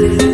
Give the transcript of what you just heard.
you.